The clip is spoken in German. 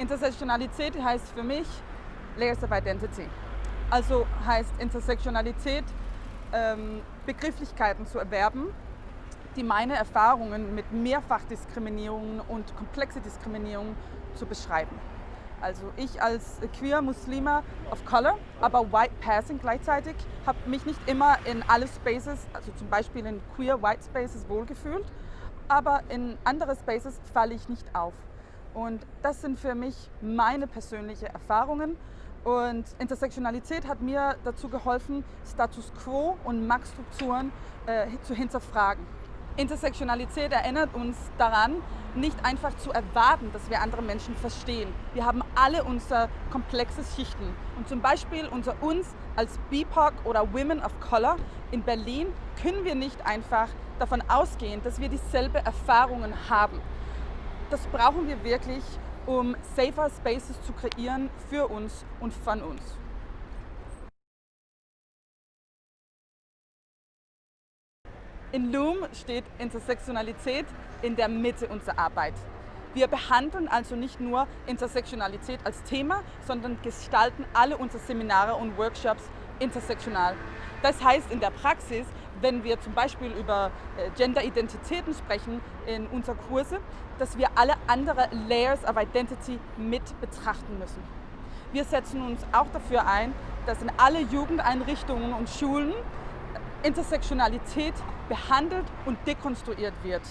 Intersektionalität heißt für mich Layers of Identity. Also heißt Intersektionalität ähm, Begrifflichkeiten zu erwerben, die meine Erfahrungen mit Mehrfachdiskriminierung und komplexe Diskriminierung zu beschreiben. Also ich als queer Muslima of Color, aber White Passing gleichzeitig, habe mich nicht immer in alle Spaces, also zum Beispiel in queer White Spaces wohlgefühlt, aber in andere Spaces falle ich nicht auf. Und das sind für mich meine persönlichen Erfahrungen. Und Intersektionalität hat mir dazu geholfen, Status Quo und Machtstrukturen äh, zu hinterfragen. Intersektionalität erinnert uns daran, nicht einfach zu erwarten, dass wir andere Menschen verstehen. Wir haben alle unsere komplexe Schichten. Und zum Beispiel unter uns als BIPOC oder Women of Color in Berlin können wir nicht einfach davon ausgehen, dass wir dieselbe Erfahrungen haben. Das brauchen wir wirklich, um safer Spaces zu kreieren für uns und von uns. In Loom steht Intersektionalität in der Mitte unserer Arbeit. Wir behandeln also nicht nur Intersektionalität als Thema, sondern gestalten alle unsere Seminare und Workshops intersektional. Das heißt in der Praxis, wenn wir zum Beispiel über äh, Gender-Identitäten sprechen in unseren Kurse, dass wir alle anderen Layers of Identity mit betrachten müssen. Wir setzen uns auch dafür ein, dass in alle Jugendeinrichtungen und Schulen Intersektionalität behandelt und dekonstruiert wird.